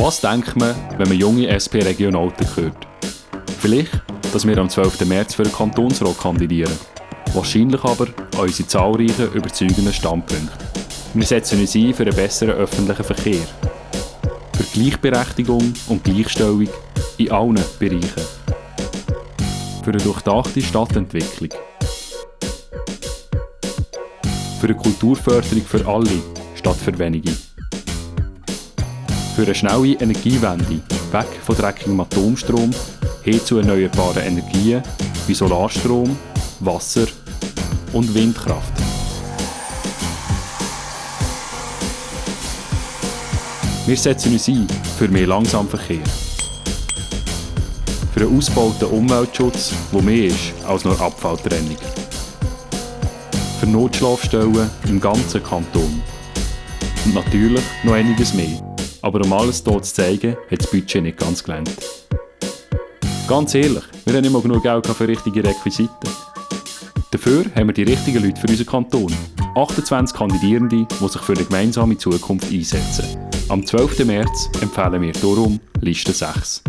Was denkt man, wenn man junge SP-Regionalter hört? Vielleicht, dass wir am 12. März für den Kantonsrat kandidieren. Wahrscheinlich aber an unsere zahlreichen, überzeugenden Standpunkte. Wir setzen uns ein für einen besseren öffentlichen Verkehr. Für Gleichberechtigung und Gleichstellung in allen Bereichen. Für eine durchdachte Stadtentwicklung. Für eine Kulturförderung für alle, statt für wenige. Für eine schnelle Energiewende, weg von dreckigem Atomstrom hin zu erneuerbaren Energien wie Solarstrom, Wasser und Windkraft. Wir setzen uns ein für mehr Langsamverkehr. Für einen ausgebauten Umweltschutz, der mehr ist als nur Abfalltrennung. Für Notschlafstellen im ganzen Kanton. Und natürlich noch einiges mehr. Aber um alles hier zu zeigen, hat das Budget nicht ganz gelangt. Ganz ehrlich, wir haben nicht mal genug Geld für richtige Requisiten. Dafür haben wir die richtigen Leute für unseren Kanton. 28 Kandidierende, die sich für eine gemeinsame Zukunft einsetzen. Am 12. März empfehlen wir darum Liste 6.